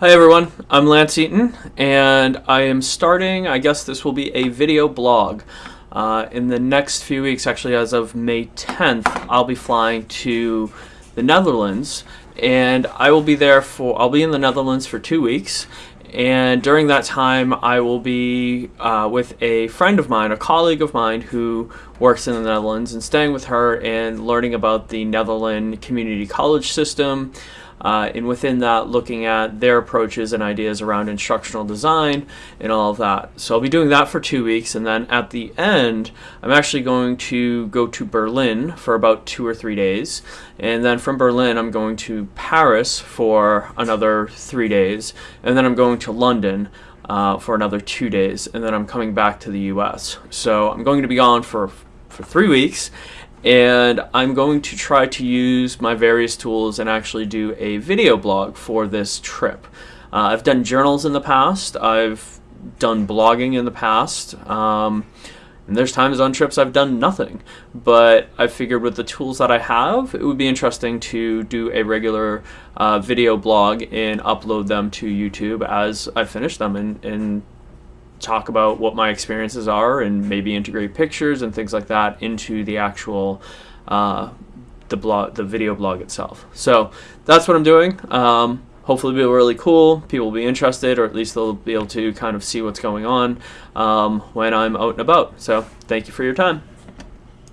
Hi everyone, I'm Lance Eaton, and I am starting, I guess this will be a video blog. Uh, in the next few weeks, actually as of May 10th, I'll be flying to the Netherlands, and I will be there for, I'll be in the Netherlands for two weeks, and during that time I will be uh, with a friend of mine, a colleague of mine who works in the Netherlands, and staying with her and learning about the Netherlands community college system, uh, and within that looking at their approaches and ideas around instructional design and all of that. So I'll be doing that for two weeks and then at the end I'm actually going to go to Berlin for about two or three days and then from Berlin I'm going to Paris for another three days and then I'm going to London uh, for another two days and then I'm coming back to the US. So I'm going to be gone for for three weeks and I'm going to try to use my various tools and actually do a video blog for this trip. Uh, I've done journals in the past, I've done blogging in the past, um, and there's times on trips I've done nothing, but I figured with the tools that I have, it would be interesting to do a regular uh, video blog and upload them to YouTube as I finish them and, and talk about what my experiences are and maybe integrate pictures and things like that into the actual uh, the blog the video blog itself. So that's what I'm doing. Um, hopefully be really cool people will be interested or at least they'll be able to kind of see what's going on um, when I'm out and about. So thank you for your time